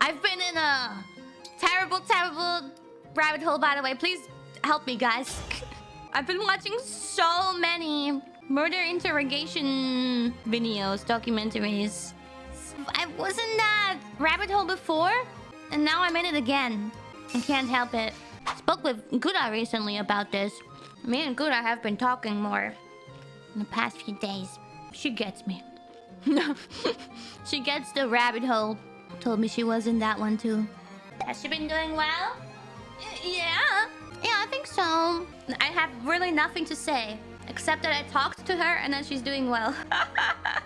I've been in a terrible, terrible rabbit hole, by the way. Please help me, guys. I've been watching so many murder interrogation videos, documentaries. I wasn't that rabbit hole before, and now I'm in it again. I can't help it. Spoke with Guda recently about this. Me and Guda have been talking more in the past few days. She gets me. she gets the rabbit hole. Told me she was in that one too. Has she been doing well? Yeah. Yeah, I think so. I have really nothing to say. Except that I talked to her and that she's doing well.